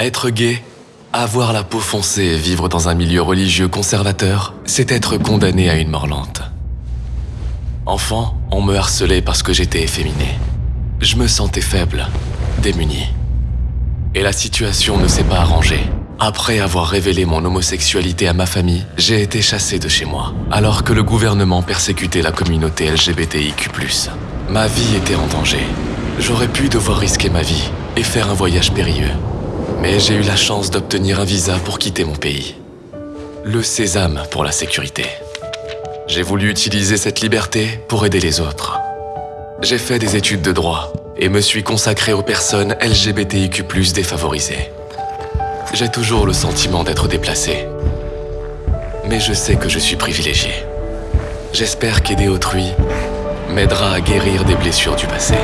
Être gay, avoir la peau foncée et vivre dans un milieu religieux conservateur, c'est être condamné à une mort lente. Enfant, on me harcelait parce que j'étais efféminé. Je me sentais faible, démuni. Et la situation ne s'est pas arrangée. Après avoir révélé mon homosexualité à ma famille, j'ai été chassé de chez moi, alors que le gouvernement persécutait la communauté LGBTIQ+. Ma vie était en danger. J'aurais pu devoir risquer ma vie et faire un voyage périlleux. Mais j'ai eu la chance d'obtenir un visa pour quitter mon pays. Le sésame pour la sécurité. J'ai voulu utiliser cette liberté pour aider les autres. J'ai fait des études de droit et me suis consacré aux personnes LGBTIQ+, défavorisées. J'ai toujours le sentiment d'être déplacé. Mais je sais que je suis privilégié. J'espère qu'aider autrui m'aidera à guérir des blessures du passé.